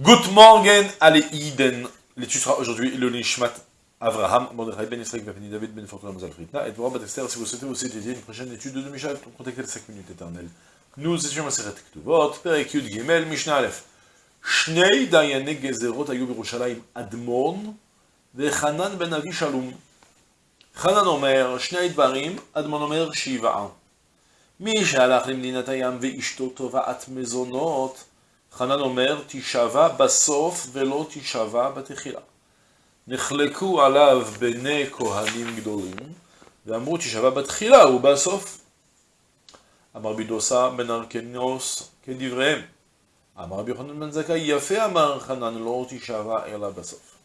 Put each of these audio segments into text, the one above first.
Good morning, allez, Iden. L'étude sera aujourd'hui le Nishmat Avraham, Mordechai Ben Israël, Ben David Ben Fortuna Mazal Fritna, et pour Batester, si vous souhaitez aussi dédier une prochaine étude de Mishnah pour contacter les 5 minutes éternelles. Nous étions à Seret Ktuvot, Perek Yud Gimel, Mishnah Aleph. Shnei Dayane Gezerot Ayu Birushalayim Admon, וחנן בן אבי שלום. חנן אומר, שני דברים, אדמון אומר שבעה. מי שהלך למדינת הים ואשתו תובעת מזונות, חנן אומר, תישבע בסוף ולא תישבע בתחילה. נחלקו עליו בני כהנים גדולים, ואמרו תישבע בתחילה ובסוף. אמר בידוסה בן ארקנוס כדבריהם. אמר רבי יוחנן בן זכאי, יפה אמר חנן, לא תישבע אלא בסוף.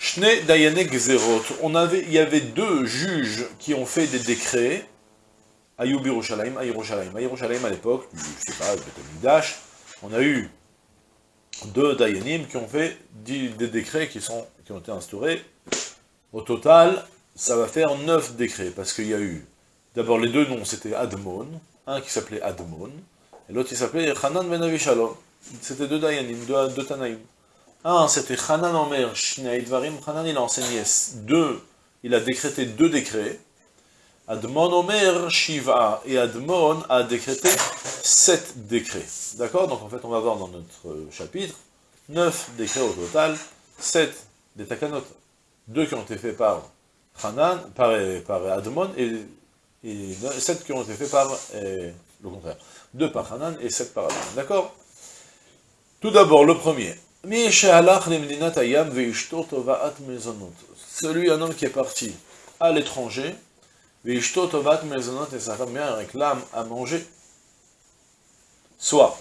Shne Dayane Gezerot, on avait, il y avait deux juges qui ont fait des décrets à Yerushalayim, à Yerushalayim. À à l'époque, je sais pas, Dash, on a eu deux Dayanim qui ont fait des décrets qui, sont, qui ont été instaurés. Au total, ça va faire neuf décrets, parce qu'il y a eu, d'abord les deux noms, c'était Admon, un qui s'appelait Admon, et l'autre qui s'appelait Hanan Ben Avishalom. C'était deux Dayanim, deux, deux Tanaïm. Un, c'était Hanan Omer Shnei Dvarim. Hanan, il a enseigné deux, il a décrété deux décrets. Admon Omer Shiva. Et Admon a décrété sept décrets. D'accord? Donc en fait, on va voir dans notre chapitre, neuf décrets au total, sept des Takanot. Deux qui ont été faits par Hanan, par, par Admon, et, et sept qui ont été faits par, et, le contraire. Deux par Hanan et sept par Admon. D'accord? Tout d'abord, le premier. Celui, un homme qui est parti à l'étranger, et sa femme réclame à manger. Soit,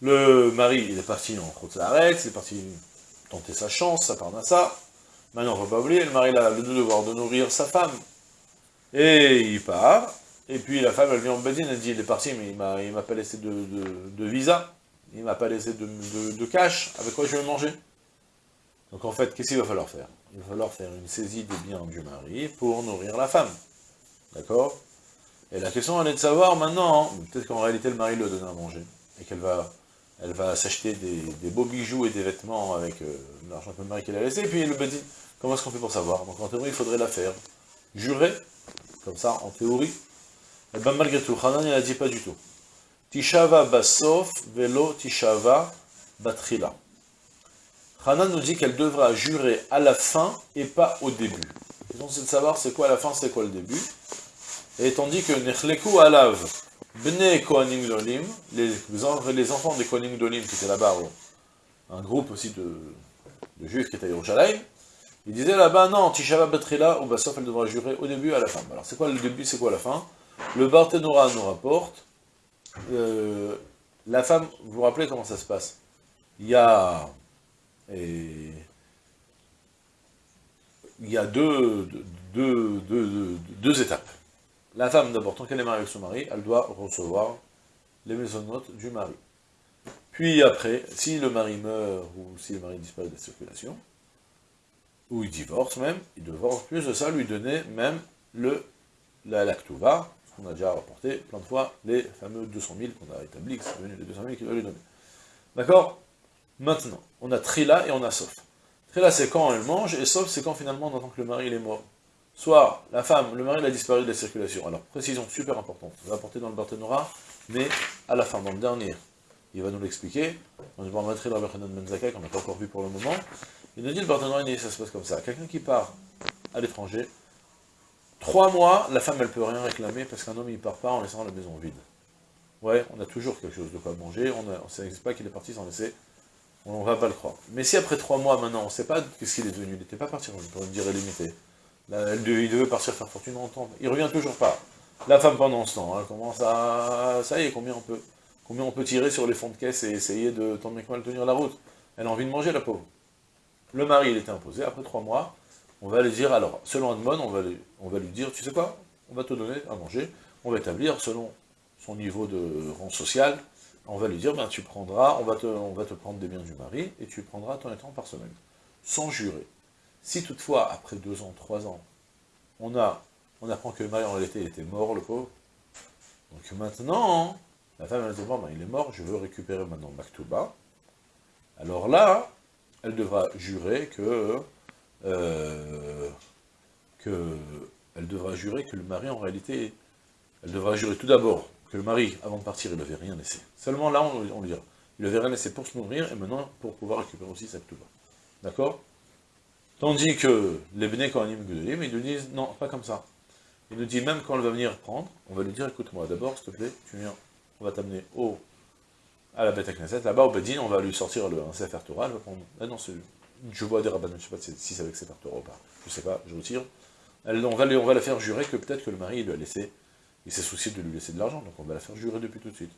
le mari, il est parti en Khotzaret, il est parti tenter sa chance, sa parnassa. Maintenant, on ne faut pas oublier, le mari a le devoir de nourrir sa femme. Et il part, et puis la femme, elle vient en Bedine, elle dit, il est parti, mais il m'a pas laissé de, de, de visa il ne m'a pas laissé de, cash, avec quoi je vais manger? Donc en fait, qu'est-ce qu'il va falloir faire? Il va falloir faire une saisie des biens du mari pour nourrir la femme. D'accord? Et la question, elle est de savoir maintenant, hein, peut-être qu'en réalité le mari le donne à manger, et qu'elle va s'acheter des, beaux bijoux et des vêtements avec euh, l'argent que le mari qu'elle a laissé, et puis le dit, comment est-ce qu'on fait pour savoir? Donc en théorie, il faudrait la faire. Jurer, comme ça, en théorie. Et eh bien malgré tout, Hanan, il a dit pas du tout. Tishava basof velo tishava batrila. Hanan nous dit qu'elle devra jurer à la fin et pas au début. Donc c'est de savoir c'est quoi la fin, c'est quoi le début. Et tandis que Nechleku alav bne kohanim dolim, les, enfants des kohanim dolim qui étaient là-bas, un groupe aussi de, juifs qui étaient à Yerushalayim, ils disaient là-bas, non, Tishava Batrila, ou Basof, elle devra jurer au début à la fin. Alors c'est quoi le début, c'est quoi la fin? Le Barthénora nous rapporte euh, la femme, vous vous rappelez comment ça se passe? Il y a... il y a deux, deux, deux, étapes. La femme, d'abord, tant qu'elle est mariée avec son mari, elle doit recevoir les maisonnotes du mari. Puis après, si le mari meurt, ou si le mari disparaît de la circulation, ou il divorce même, il devra, en plus de ça, lui donner même le, la lactuva, on a déjà rapporté plein de fois les fameux 200 000 qu'on a établi, que c'est devenu les 200 000 qu'il doit lui donner. D'accord? Maintenant, on a Trila et on a Sof. Trila, c'est quand elle mange, et Sof, c'est quand finalement on entend que le mari est mort. Soit la femme, le mari il a disparu de la circulation. Alors, précision super importante, on va apporter dans le Barthénora, mais à la fin, dans le dernier, il va nous l'expliquer. On va mettre dans le Ben Zakai, qu'on n'a pas encore vu pour le moment. Il nous dit le Barthénora, ça se passe comme ça. Quelqu'un qui part à l'étranger, Trois mois, la femme, elle peut rien réclamer parce qu'un homme, il part pas en laissant la maison vide. Ouais, on a toujours quelque chose de quoi manger, on ne sait pas qu'il est parti sans laisser, on va pas le croire. Mais si après trois mois, maintenant, on ne sait pas qu'est-ce qu'il est devenu, il n'était pas parti pour une durée limitée, il devait partir faire fortune longtemps, il revient toujours pas. La femme, pendant ce temps, elle commence à... Ça y est, combien on peut, combien on tirer sur les fonds de caisse et essayer de tant bien mal tenir la route? Elle a envie de manger, la pauvre. Le mari, il était imposé, après trois mois, on va lui dire, alors, selon Edmond, on va, on va lui dire, tu sais quoi, on va te donner à manger, on va établir, selon son niveau de rang social, on va lui dire, ben tu prendras, on va, te, prendre des biens du mari, et tu prendras ton étant par semaine, sans jurer. Si toutefois, après deux ans, trois ans, on, a, on apprend que le mari en réalité était mort, le pauvre, donc maintenant, la femme elle dit, ben, il est mort, je veux récupérer maintenant Maktuba. Alors là, elle devra jurer que, euh, que, elle devra jurer que le mari, en réalité, elle devra jurer tout d'abord que le mari, avant de partir, il avait rien laissé. Seulement là, on, on lui dira, il avait rien laissé pour se nourrir, et maintenant, pour pouvoir récupérer aussi sa Ktuba. D'accord? Tandis que les Bnei Kohanim Gudolim, ils nous disent, non, pas comme ça. Il nous dit, même quand elle va venir prendre, on va lui dire, écoute-moi, d'abord, s'il te plaît, tu viens, on va t'amener au, à la bête à Knesset, là-bas, au Bedin, on va lui sortir le, un Torah, elle va prendre, ah non, je vois des rabbins, je ne sais pas si c'est avec Sefer Torah ou pas, je ne sais pas, je retire. Elle, on, va, on la faire jurer que peut-être que le mari, il lui a laissé, il s'est soucié de lui laisser de l'argent, donc on va la faire jurer depuis tout de suite.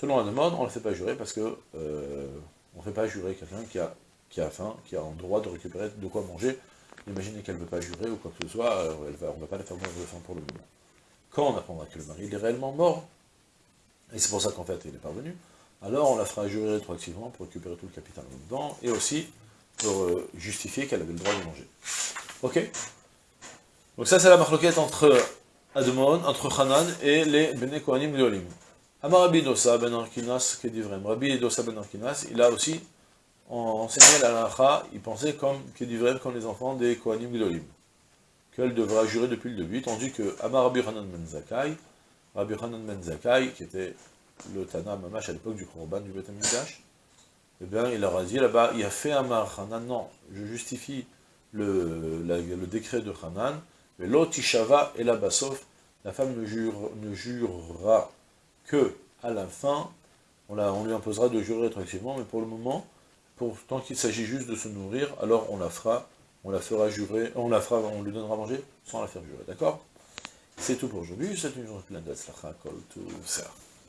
Selon la demande, on ne la fait pas jurer parce que, euh, on ne fait pas jurer quelqu'un qui a qui faim, qui a le droit de récupérer de quoi manger. Imaginez qu'elle ne veut pas jurer ou quoi que ce soit, euh, on ne va pas la faire mourir de faim pour le moment. Quand on apprendra que le mari est réellement mort, et c'est pour ça qu'en fait il est parvenu, alors on la fera jurer rétroactivement pour récupérer tout le capital en temps, et aussi pour euh, justifier qu'elle avait le droit de manger. Ok? Donc ça c'est la marloquette entre Admon, entre Hanan et les Bene Kohanim Gdolim. Amar Rabbi Dosa ben Arkinas, qui. Rabbi Dosa ben Arkinas, il a aussi enseigné la lacha, il pensait comme, dit comme les enfants des Kohanim Gdolim, qu'elle devra jurer depuis le début, tandis que Amar Rabbi Hanan Ben Zakai, Rabbi Hanan Ben Zakai, qui était le Tana Mamash à l'époque du Korban du Beth eh bien, il leur a dit là-bas, il a fait Amar Hanan, non, je justifie le, le décret de Hanan, mais l'Otishava et la Basof, la femme ne, jure, ne jurera que à la fin, on, lui imposera de jurer rétroactivement, mais pour le moment, tant qu'il s'agit juste de se nourrir, alors on la fera, on la fera jurer, on la fera, on lui donnera à manger sans la faire jurer, d'accord? C'est tout pour aujourd'hui, c'est une journée pleine de tout ça.